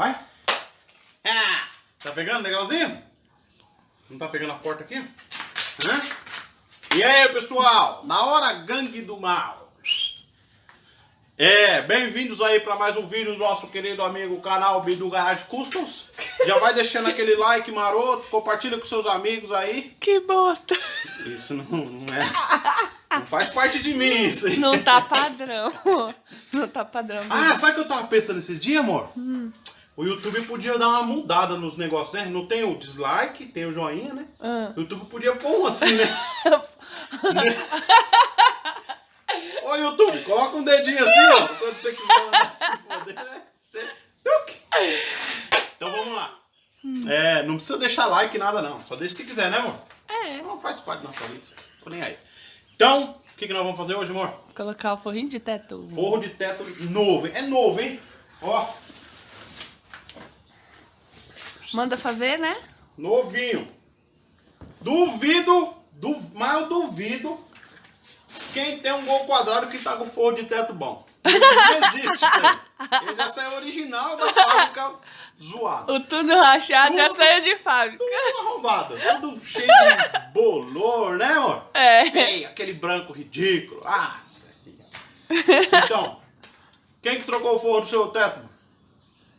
Vai. Ah, tá pegando legalzinho? Não tá pegando a porta aqui? Hã? E aí, pessoal? Na hora gangue do mal. É, bem-vindos aí para mais um vídeo do nosso querido amigo canal Bidu Garage Customs. Já vai deixando aquele like maroto, compartilha com seus amigos aí. Que bosta. Isso não, não é. Não faz parte de mim isso aí. Não tá padrão. Não tá padrão. Ah, sabe o que eu tava pensando esses dias, amor? Hum. O YouTube podia dar uma mudada nos negócios, né? Não tem o dislike, tem o joinha, né? Ah. O YouTube podia pôr um assim, né? Ô YouTube, coloca um dedinho assim, ó. Quando você quiser se poder, né? Você... Então vamos lá. Hum. É, não precisa deixar like, nada não. Só deixa se quiser, né, amor? É. Não faz parte da nossa vida. Tô nem aí. Então, o que, que nós vamos fazer hoje, amor? Colocar o forrinho de teto. Forro de teto novo? É novo, hein? Ó. Manda fazer, né? Novinho. Duvido, du, mas eu duvido quem tem um gol quadrado que tá com forro de teto bom. Não existe isso aí. Ele já saiu original da fábrica zoado. O tudo rachado tudo, já saiu de fábrica. Tudo arrombado. Tudo cheio de bolor, né, amor? É. Feio, aquele branco ridículo. Ah. Então, quem que trocou o forro do seu teto?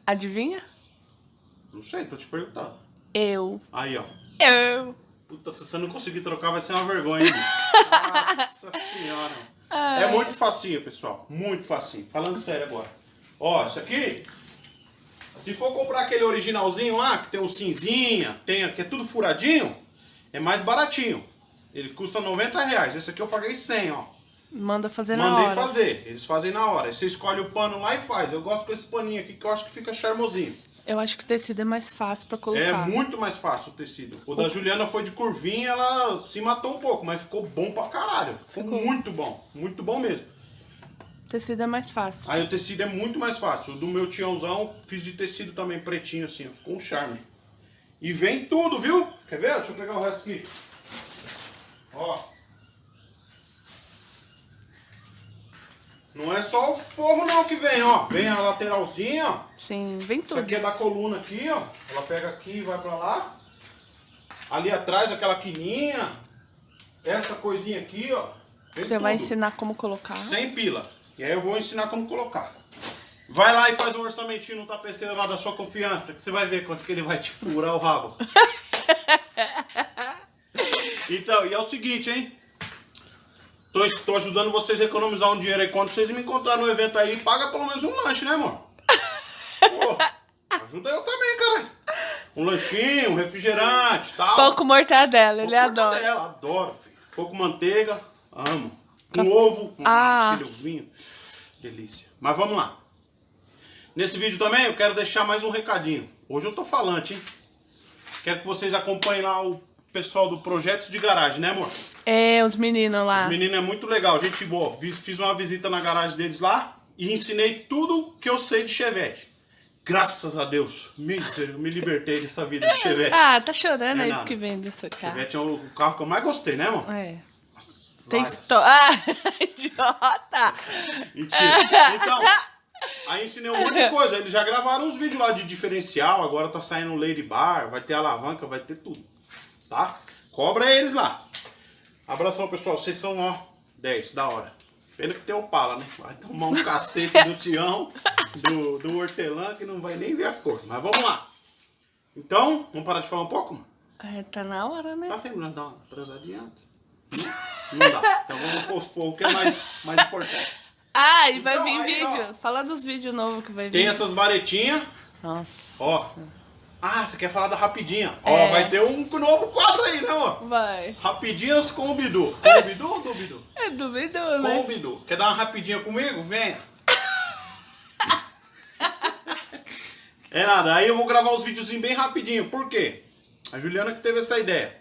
Adivinha? Não sei, tô te perguntando. Eu. Aí, ó. Eu. Puta, se você não conseguir trocar, vai ser uma vergonha, hein? Nossa senhora. Ai. É muito facinho, pessoal. Muito facinho. Falando sério agora. Ó, isso aqui... Se for comprar aquele originalzinho lá, que tem o cinzinha, tem, que é tudo furadinho, é mais baratinho. Ele custa 90 reais. Esse aqui eu paguei 100, ó. Manda fazer Mandei na hora. Mandei fazer. Eles fazem na hora. Você escolhe o pano lá e faz. Eu gosto com esse paninho aqui, que eu acho que fica charmosinho. Eu acho que o tecido é mais fácil pra colocar. É muito mais fácil o tecido. O, da Juliana foi de curvinha, ela se matou um pouco, mas ficou bom pra caralho. Ficou, ficou. muito bom. Muito bom mesmo. O tecido é mais fácil. Aí o tecido é muito mais fácil. O do meu tiãozão, fiz de tecido também pretinho assim, ficou um charme. E vem tudo, viu? Quer ver? Deixa eu pegar o resto aqui. Ó. Não é só o forro não que vem, ó. Vem a lateralzinha, ó. Sim, vem tudo. Isso aqui é da coluna aqui, ó. Ela pega aqui e vai pra lá. Ali atrás aquela quininha. Essa coisinha aqui, ó. Vem Você tudo. vai ensinar como colocar. Sem pila. E aí eu vou ensinar como colocar. Vai lá e faz um orçamentinho no tapeceiro lá da sua confiança, que você vai ver quanto que ele vai te furar o rabo. então, e é o seguinte, hein? Tô, tô ajudando vocês a economizar um dinheiro aí. Quando vocês me encontrarem no evento aí, paga pelo menos um lanche, né, amor? Pô, ajuda eu também, cara. Um lanchinho, um refrigerante tal. Pouco mortadela, Pouco ele adora. Mortadela, adoro, filho. Pouco manteiga, amo. Um ovo, um ah. vinho. Delícia. Mas vamos lá. Nesse vídeo também eu quero deixar mais um recadinho. Hoje eu tô falante, hein? Quero que vocês acompanhem lá o pessoal do Projetos de Garagem, né, amor? É, os meninos lá. Os meninos é muito legal, gente boa. Fiz uma visita na garagem deles lá e ensinei tudo que eu sei de Chevette. Graças a Deus, me, me libertei dessa vida de Chevette. ah, tá chorando é aí porque vem desse carro. Chevette é o carro que eu mais gostei, né, amor? É. Nossa, Tem história. Ah, idiota! Mentira. Então, aí ensinei um monte de coisa. Eles já gravaram uns vídeos lá de diferencial, agora tá saindo Lady Bar, vai ter alavanca, vai ter tudo tá? Cobra eles lá. Abração, pessoal. Vocês são, ó, 10, da hora. Pena que tem o pala, né? Vai tomar um cacete do Tião, do, do hortelã, que não vai nem ver a cor. Mas vamos lá. Então, vamos parar de falar um pouco? É, tá na hora, né? Tá terminando, dá uma atrasadinha antes. Não dá. Então vamos pôr o que é mais, mais importante. Ah, e vai então, vir aí, vídeo. Ó, Fala dos vídeos novos que vai vir. Tem essas varetinhas. Nossa. Ó. Ah, você quer falar da Rapidinha? É. Ó, vai ter um novo quadro aí, né, amor? Vai. Rapidinhas com o Bidu. Com o Bidu ou do Bidu? É do Bidu, né? Com o Bidu. Quer dar uma rapidinha comigo? Venha. é nada, aí eu vou gravar os videozinhos bem rapidinho. Por quê? A Juliana que teve essa ideia.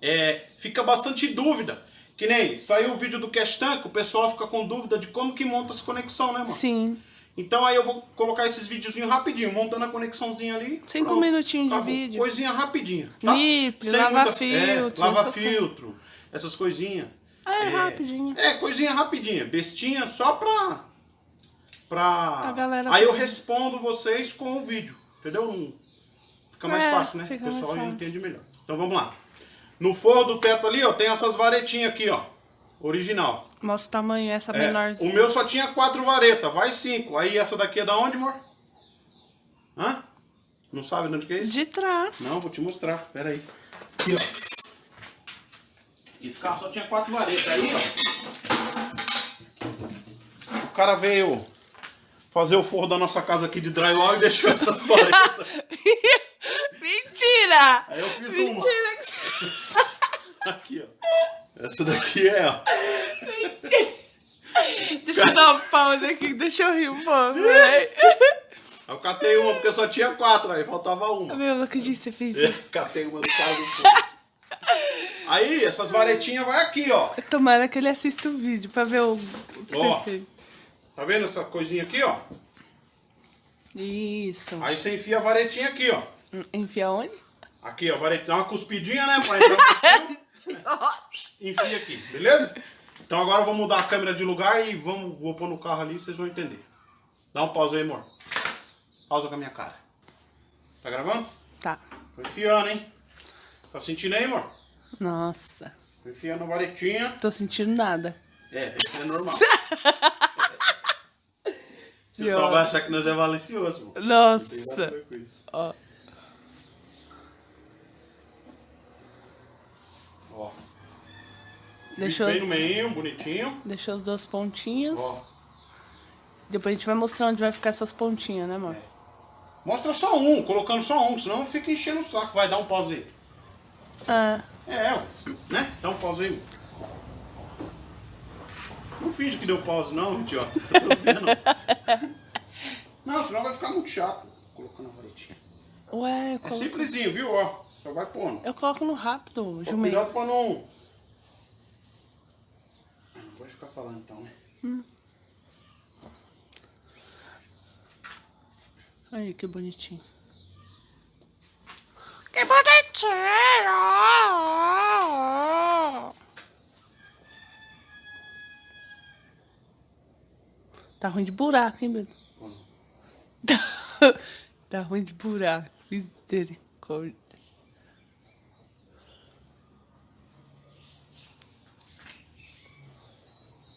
É, fica bastante dúvida. Que nem saiu o vídeo do Cash Tank, o pessoal fica com dúvida de como que monta essa conexão, né, mano? Sim. Então aí eu vou colocar esses videozinhos rapidinho, montando a conexãozinha ali. Cinco pronto. minutinhos de tá, vídeo. Coisinha rapidinha. Tá? Nip, lava muita, filtro. É, lava filtro, coisas. essas coisinhas. É, é, rapidinho. É, coisinha rapidinha. Bestinha só pra, pra... A galera Aí eu respondo vocês com o vídeo, entendeu? Fica mais É, fácil, né? O pessoal entende melhor. Então vamos lá. No forro do teto ali, ó, tem essas varetinhas aqui, ó. Original. Mostra o tamanho, essa É, menorzinha. o meu só tinha quatro varetas, vai cinco. Aí essa daqui é da onde, amor? Hã? Não sabe de onde que é isso? De trás. Não, vou te mostrar. Pera aí. Aqui, ó. Esse carro só tinha quatro varetas. Aí, ó. O cara veio fazer o forro da nossa casa aqui de drywall e deixou essas varetas. Mentira! Aí eu fiz uma. Mentira Aqui, ó. Essa daqui é, ó. Deixa eu dar uma pausa aqui, deixa eu rir um pouco, né? Eu catei uma porque só tinha quatro, aí faltava uma. Meu, não acredito que você fez É, isso. catei uma do carro do. Aí, essas varetinhas vai aqui, ó. Tomara que ele assista o vídeo pra ver o, o que Ó. você fez. Tá vendo essa coisinha aqui, ó? Isso. Aí você enfia a varetinha aqui, ó. Enfia onde? Aqui, ó, varetinha. Dá uma cuspidinha, né? Fio. Enfia aqui, beleza? Então agora eu vou mudar a câmera de lugar e vamos, vou pôr no carro ali vocês vão entender. Dá um pausa aí, amor. Pausa com a minha cara. Tá gravando? Tá. Tô enfiando, hein? Tá sentindo aí, amor? Nossa. Tô enfiando a varetinha. Tô sentindo nada. É, isso é normal. Você só vai achar que nós é malicioso, amor. Não tem nada a Nossa. ver com isso. Ó. Deixou, Bem no meio, bonitinho. deixou os dois pontinhos. Ó. Depois a gente vai mostrar onde vai ficar essas pontinhas, né, amor? Mostra só um, colocando só um, senão fica enchendo o saco. Vai dar um pause aí. Ah, É, ué, né? Dá um pause aí. Não finge que deu pause, não, idiota. Não, senão vai ficar muito chato. Colocando a varetinha. ué, eu É simplesinho, viu? Ó, só vai pondo. eu coloco no rápido, Ó, jumento. Cuidado pra não. Falando então, né? Aí, que bonitinho. Que bonitinho! Tá ruim de buraco, hein, meu? Tá, tá ruim de buraco. Misericórdia.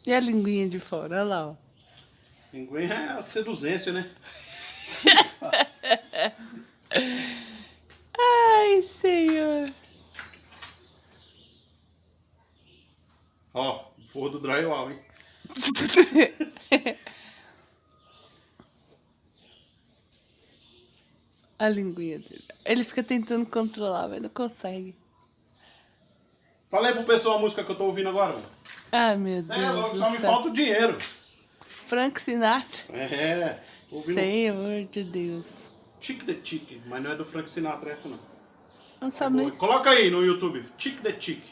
E a linguinha de fora? Olha lá, ó. Pinguim é a seduzência, né? Ai, senhor. Ó, forro do drywall, hein? A linguinha dele. Ele fica tentando controlar, mas não consegue. Fala aí pro pessoal a música que eu tô ouvindo agora, mano. Ai, meu Deus É, logo do só me céu. falta o dinheiro. Frank Sinatra. É, ouvindo Senhor de Deus. Tic the Tic, mas não é do Frank Sinatra essa não. Não sabe nem... Coloca aí no YouTube, Tic the Tic.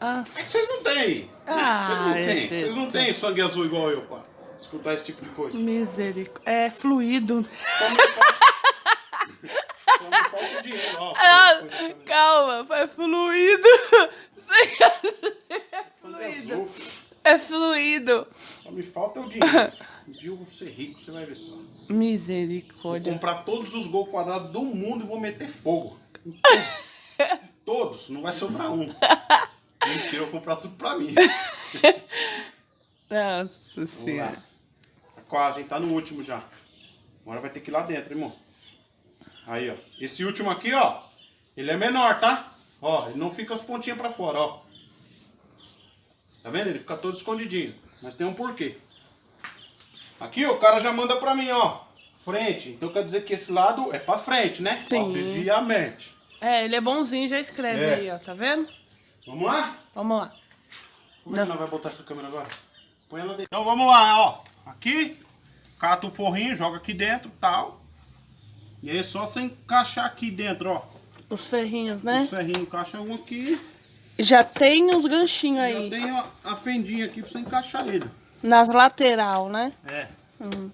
Nossa. É que vocês não têm. Ah, vocês não têm. Deus Vocês não têm sangue azul igual eu, pá. Escutar esse tipo de coisa. Misericórdia. É fluido. Só me falta, só me falta o dinheiro, ó. Ah, calma, é fluido. Azul, filho. É fluido. Só me falta o dinheiro. Um dia eu vou ser rico, você vai ver só. Vou Misericórdia. comprar todos os gols quadrados do mundo e vou meter fogo. Todos, não vai sobrar um. Mentira, eu vou comprar tudo pra mim. Nossa senhora. Tá Quase, hein? Tá no último já. Agora vai ter que ir lá dentro, irmão. Aí, ó. Esse último aqui, ó. Ele é menor, tá? Ó, ele não fica as pontinhas pra fora, ó. Tá vendo? Ele fica todo escondidinho. Mas tem um porquê. Aqui, o cara já manda pra mim, ó. Frente. Então quer dizer que esse lado é pra frente, né? Sim. Obviamente. É, ele é bonzinho, já escreve É. aí, ó. Tá vendo? Vamos lá? Vamos lá. Como é que nós vamos botar essa câmera agora? Põe ela dentro. Então vamos lá, ó. Aqui, cata o forrinho, joga aqui dentro tal. E aí é só você encaixar aqui dentro, ó. Os ferrinhos, né? Os ferrinhos, encaixa um aqui. Já tem uns ganchinhos Já aí. tem ó, a fendinha aqui pra você encaixar ele. Nas lateral, né? É. Hum.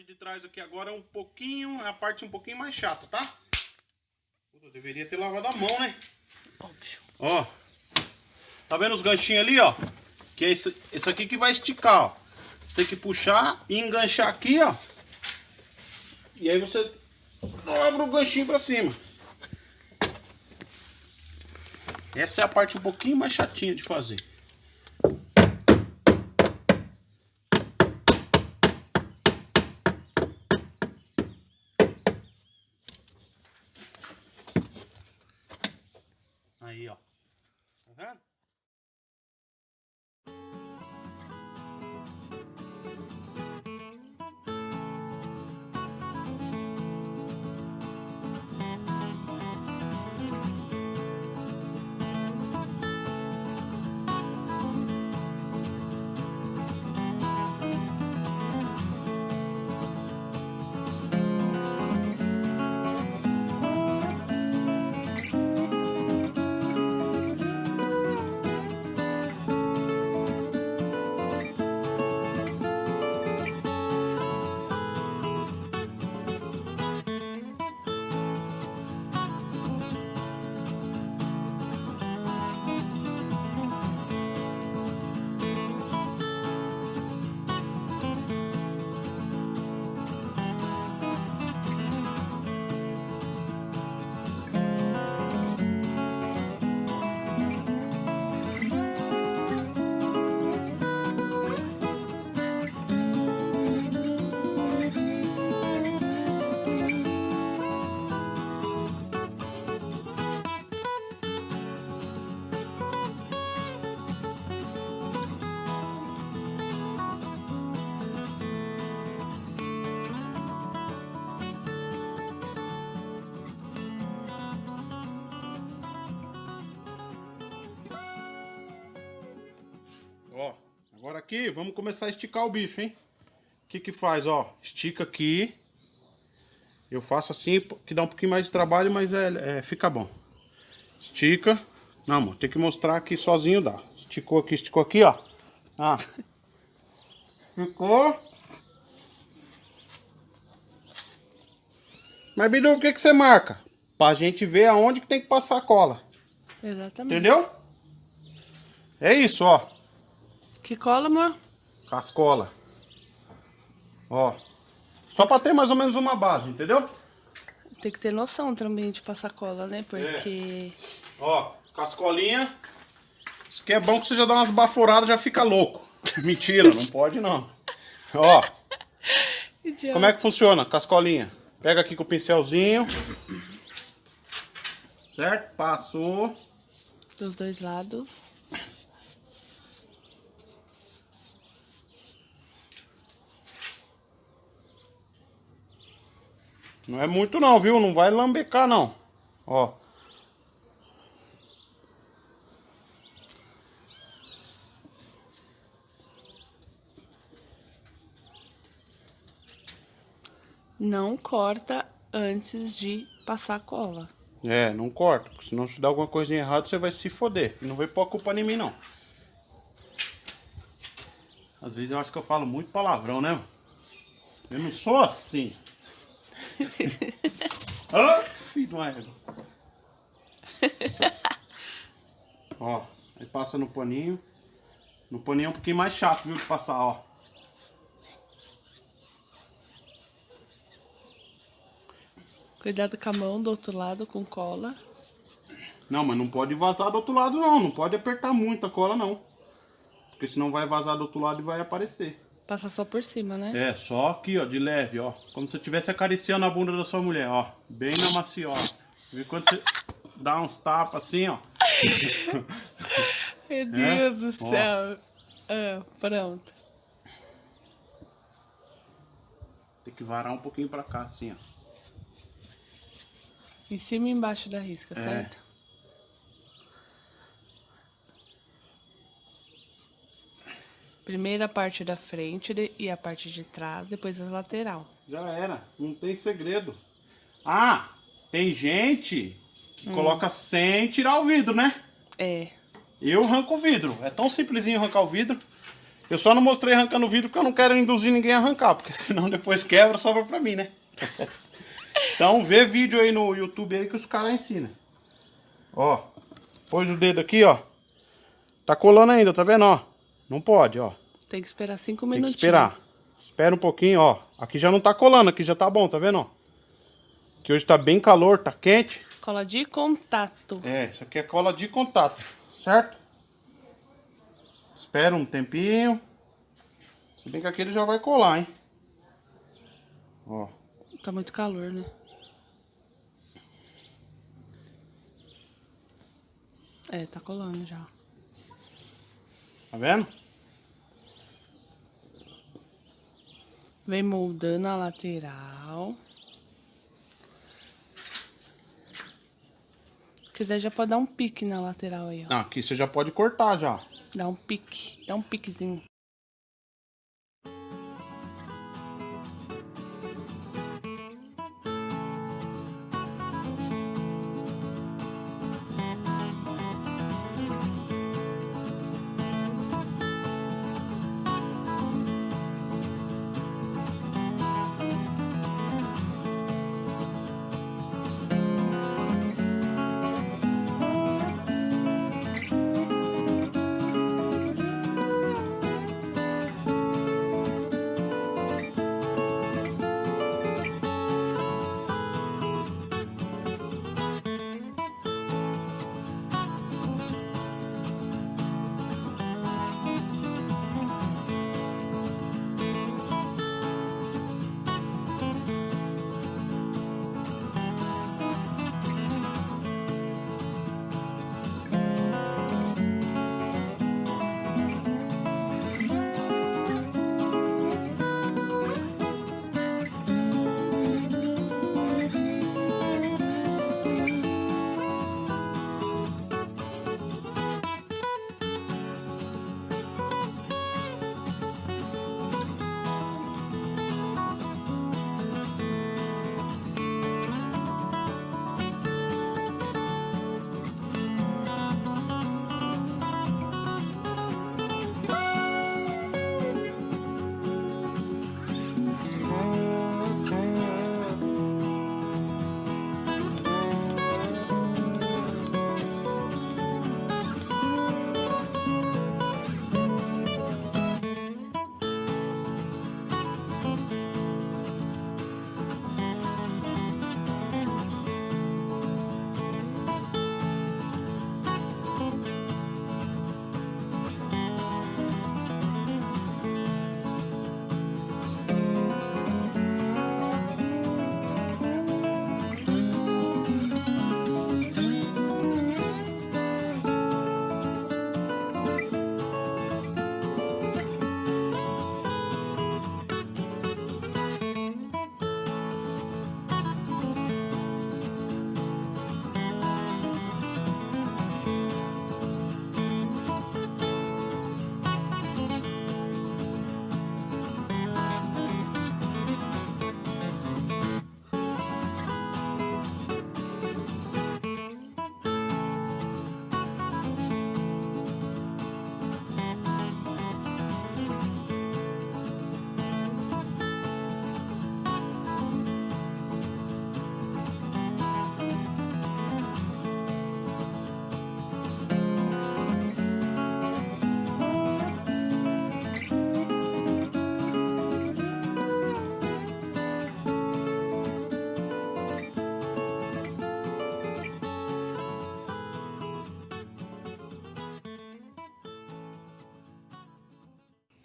Parte de trás aqui agora é um pouquinho, é a parte um pouquinho mais chata, tá? Eu deveria ter lavado a mão, né? Óbvio. Ó. Tá vendo os ganchinhos ali, ó? Que é esse, esse aqui que vai esticar, ó. Você tem que puxar e enganchar aqui, ó. E aí você dobra o ganchinho pra cima. Essa é a parte um pouquinho mais chatinha de fazer. Ja, Okay? Aqui, vamos começar a esticar o bife, hein? O que que faz, ó? Estica aqui. Eu faço assim, que dá um pouquinho mais de trabalho, mas é, é fica bom. Estica. Não, amor, tem que mostrar aqui sozinho dá. Esticou aqui, esticou aqui, ó. Ah. Ficou. Mas, Bidu, o que que você marca? Pra gente ver aonde que tem que passar a cola. Exatamente. Entendeu? É isso, ó. Que cola, amor? Cascola. Ó. Só pra ter mais ou menos uma base, entendeu? Tem que ter noção também de passar cola, né? Porque. Ó, cascolinha. Isso aqui é bom que você já dá umas baforadas já fica louco. Mentira, não pode não. Ó, como é que funciona? Cascolinha. Pega aqui com o pincelzinho. Certo? Passou. Dos dois lados. Não é muito não, viu? Não vai lambecar não. Ó. Não corta antes de passar cola. É, não corta. Porque senão se dá alguma coisinha errada, você vai se foder. E não vai pôr a culpa em mim, não. Às vezes eu acho que eu falo muito palavrão, né? Eu não sou assim. Ah, filho de uma égua. Ó, aí passa no paninho. No paninho é um pouquinho mais chato, viu, de passar, ó. Cuidado com a mão do outro lado com cola. Não, mas não pode vazar do outro lado, não. Não pode apertar muito a cola, não. Porque senão vai vazar do outro lado e vai aparecer. Passa só por cima, né? É, só aqui, ó, de leve, ó. Como se você estivesse acariciando a bunda da sua mulher, ó. Bem na macia, ó. Vê quando você dá uns tapas assim, ó. Meu Deus do Ó. céu. Ah, pronto. Tem que varar um pouquinho pra cá, assim, ó. Em cima e embaixo da risca, É. certo? Primeiro a parte da frente e a parte de trás, depois a lateral. Já era, não tem segredo. Ah, tem gente que coloca sem tirar o vidro, né? É. Eu arranco o vidro. É tão simplesinho arrancar o vidro. Eu só não mostrei arrancando o vidro porque eu não quero induzir ninguém a arrancar, porque senão depois quebra, sobra pra mim, né? então vê vídeo aí no YouTube aí que os caras ensinam. Ó, pôs o dedo aqui, ó. Tá colando ainda, tá vendo, ó? Não pode, ó. Tem que esperar cinco Tem minutos. que esperar. Espera um pouquinho, ó. Aqui já não tá colando, aqui já tá bom, tá vendo, ó? Que hoje tá bem calor, tá quente. Cola de contato. É, isso aqui é cola de contato, certo? Espera um tempinho. Se bem que aqui ele já vai colar, hein? Ó. Tá muito calor, né? É, tá colando já. Tá vendo? Vem moldando a lateral. Se quiser, já pode dar um pique na lateral aí, ó. Ah, aqui você já pode cortar já. Dá um pique. Dá um piquezinho.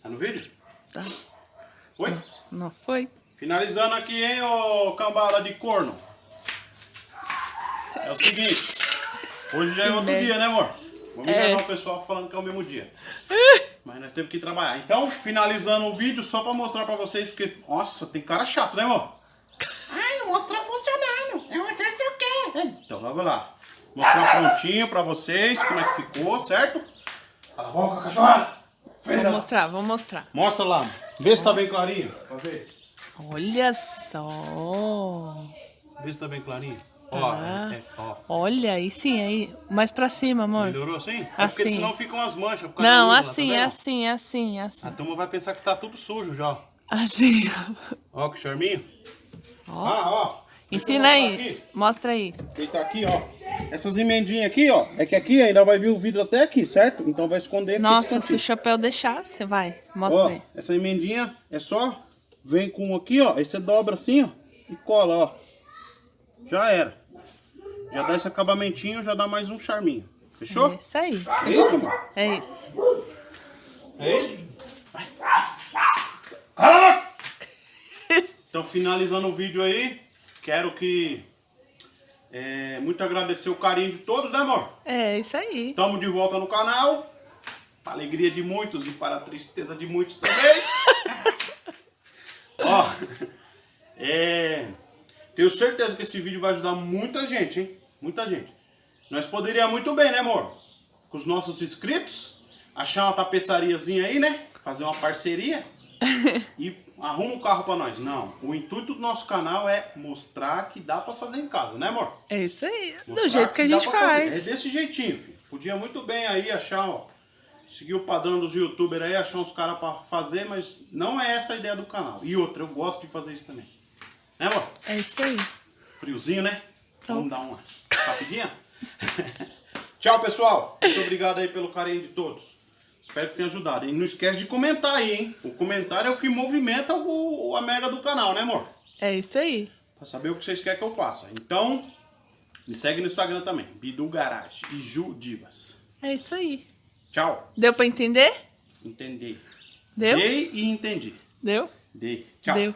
Tá no vídeo? Tá? Foi? Não foi? Finalizando aqui, hein, ô cambada de corno. É o seguinte. Hoje já é outro dia, né, amor? Vamos É. enganar o pessoal falando que é o mesmo dia. Mas nós temos que trabalhar. Então, finalizando o vídeo, só pra mostrar pra vocês, porque, nossa, tem cara chato, né, amor? Ai, não mostra funcionando. Eu não sei se eu quero. Então, vamos lá. Mostrar prontinho pra vocês como é que ficou, certo? Cala a boca, cachorra! Vou Feira. mostrar, vou mostrar. Mostra lá. Vê se tá bem clarinho. Pra ver. Olha só. Vê se tá bem clarinho. Ó, Tá. é, é, ó. Olha, aí sim, aí. Mais pra cima, amor. Melhorou assim? É porque Assim. senão ficam as manchas. por causa Não, da luz lá, assim, tá assim, assim, é assim. A turma vai pensar que tá tudo sujo já. Assim. Ó, que charminho. Ó. Ah, ó. Ensina aí. Mostra aí. Ele tá aqui, ó. Essas emendinhas aqui, ó. É que aqui ainda vai vir o vidro até aqui, certo? Então vai esconder aqui Nossa, se o chapéu deixasse, vai. Mostra Ó, aí. essa emendinha é só... Vem com aqui, ó. Aí você dobra assim, ó. E cola, ó. Já era. Já dá esse acabamentinho, já dá mais um charminho. Fechou? É isso aí. É isso, mano? É isso. É isso? Cala! Então, finalizando o vídeo aí, quero que... é, muito agradecer o carinho de todos, né, amor? É isso aí. Estamos de volta no canal. Para a alegria de muitos e para a tristeza de muitos também. Ó, é, tenho certeza que esse vídeo vai ajudar muita gente, hein? Muita gente. Nós poderíamos muito bem, né, amor? Com os nossos inscritos, achar uma tapeçariazinha aí, né? Fazer uma parceria e arruma um carro para nós. Não, o intuito do nosso canal é mostrar que dá para fazer em casa, né, amor? É isso aí. Do Mostrar jeito que a dá gente pra fazer. faz. É desse jeitinho, filho. Podia muito bem aí achar, ó. Seguir o padrão dos youtubers aí, achar uns caras pra fazer, mas não é essa a ideia do canal. E outra, eu gosto de fazer isso também. Né, amor? É isso aí. Friozinho, né? Então. Vamos dar uma rapidinha? Tchau, pessoal. Muito obrigado aí pelo carinho de todos. Espero que tenha ajudado. E não esquece de comentar aí, hein? O comentário é o que movimenta o, a merda do canal, né, amor? É isso aí. Pra saber o que vocês querem que eu faça. Então, me segue no Instagram também. Bidu Garage e Ju Divas. É isso aí. Tchau. Deu pra entender? Entendi. Deu? Dei e entendi. Deu? Dei. Tchau. Deu.